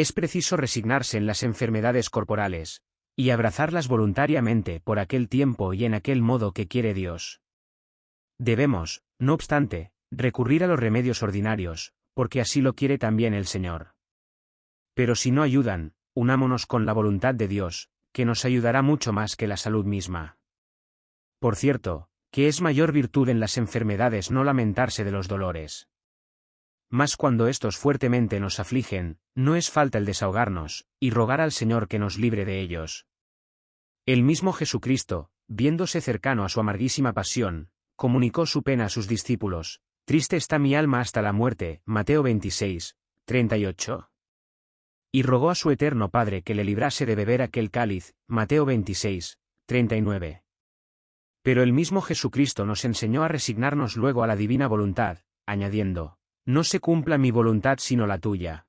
Es preciso resignarse en las enfermedades corporales, y abrazarlas voluntariamente por aquel tiempo y en aquel modo que quiere Dios. Debemos, no obstante, recurrir a los remedios ordinarios, porque así lo quiere también el Señor. Pero si no ayudan, unámonos con la voluntad de Dios, que nos ayudará mucho más que la salud misma. Por cierto, que es mayor virtud en las enfermedades no lamentarse de los dolores. Mas cuando estos fuertemente nos afligen, no es falta el desahogarnos, y rogar al Señor que nos libre de ellos. El mismo Jesucristo, viéndose cercano a su amarguísima pasión, comunicó su pena a sus discípulos, Triste está mi alma hasta la muerte, Mateo 26, 38. Y rogó a su eterno Padre que le librase de beber aquel cáliz, Mateo 26, 39. Pero el mismo Jesucristo nos enseñó a resignarnos luego a la divina voluntad, añadiendo, No se cumpla mi voluntad sino la tuya.